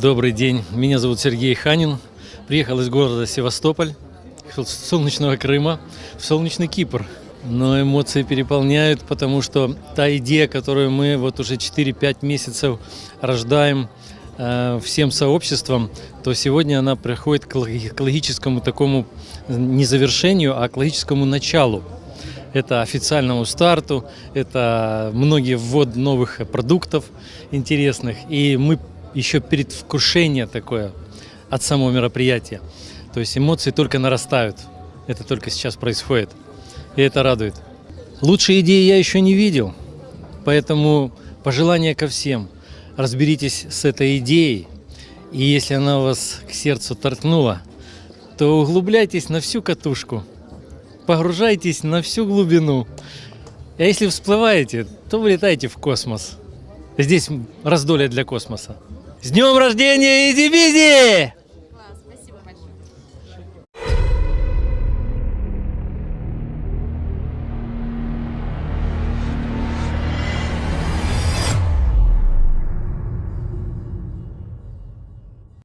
Добрый день, меня зовут Сергей Ханин. Приехал из города Севастополь, солнечного Крыма, в солнечный Кипр. Но эмоции переполняют, потому что та идея, которую мы вот уже 4-5 месяцев рождаем э, всем сообществом, то сегодня она приходит к логическому такому не завершению, а к логическому началу. Это официальному старту, это многие ввод новых продуктов интересных. И мы еще предвкушение такое от самого мероприятия. То есть эмоции только нарастают. Это только сейчас происходит. И это радует. Лучшей идеи я еще не видел. Поэтому пожелание ко всем. Разберитесь с этой идеей. И если она вас к сердцу торкнула, то углубляйтесь на всю катушку. Погружайтесь на всю глубину. А если всплываете, то вылетайте в космос. Здесь раздолье для космоса. С днем рождения, Изи Бизи!